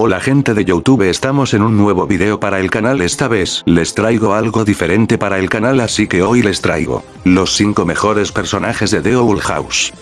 Hola gente de Youtube estamos en un nuevo video para el canal esta vez les traigo algo diferente para el canal así que hoy les traigo los 5 mejores personajes de The Owl House.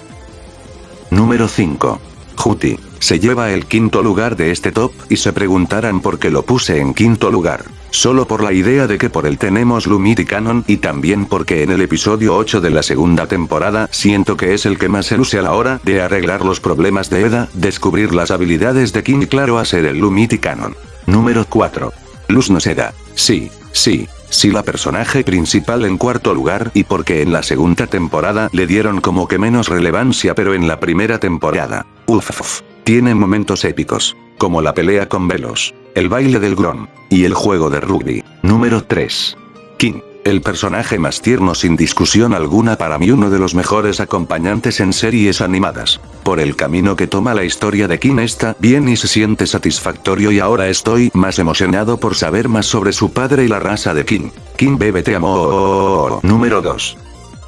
Número 5. Juti, se lleva el quinto lugar de este top y se preguntarán por qué lo puse en quinto lugar. Solo por la idea de que por él tenemos Lumit y Canon y también porque en el episodio 8 de la segunda temporada siento que es el que más se luce a la hora de arreglar los problemas de Eda, descubrir las habilidades de King y claro hacer el Lumit y Canon. Número 4. Luz no Seda. Sí, sí, sí la personaje principal en cuarto lugar y porque en la segunda temporada le dieron como que menos relevancia pero en la primera temporada. Uff. Tiene momentos épicos. Como la pelea con Velos, el baile del Grom, y el juego de rugby. Número 3. King. El personaje más tierno sin discusión alguna para mí uno de los mejores acompañantes en series animadas. Por el camino que toma la historia de King está bien y se siente satisfactorio y ahora estoy más emocionado por saber más sobre su padre y la raza de King. King bebe te amo. Número 2.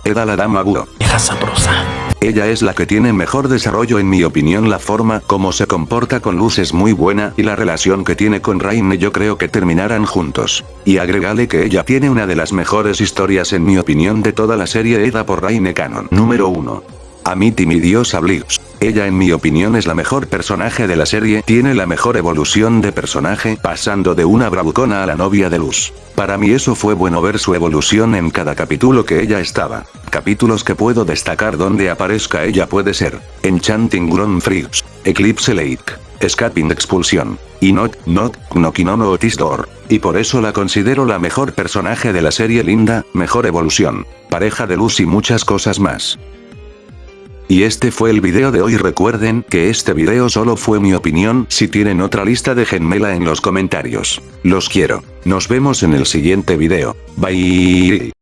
Eda la dama sabrosa. Ella es la que tiene mejor desarrollo en mi opinión la forma como se comporta con Luz es muy buena y la relación que tiene con Raine yo creo que terminarán juntos. Y agregale que ella tiene una de las mejores historias en mi opinión de toda la serie Eda por Raine Canon. Número 1. Amity mi diosa Blix. Ella en mi opinión es la mejor personaje de la serie, tiene la mejor evolución de personaje, pasando de una bravucona a la novia de Luz. Para mí eso fue bueno ver su evolución en cada capítulo que ella estaba. Capítulos que puedo destacar donde aparezca ella puede ser, Enchanting Ground Freaks, Eclipse Lake, Escaping Expulsión, y Not, Not, Nokinono Otis Door. Y por eso la considero la mejor personaje de la serie linda, mejor evolución, pareja de luz y muchas cosas más. Y este fue el video de hoy recuerden que este video solo fue mi opinión, si tienen otra lista déjenmela en los comentarios. Los quiero. Nos vemos en el siguiente video. Bye.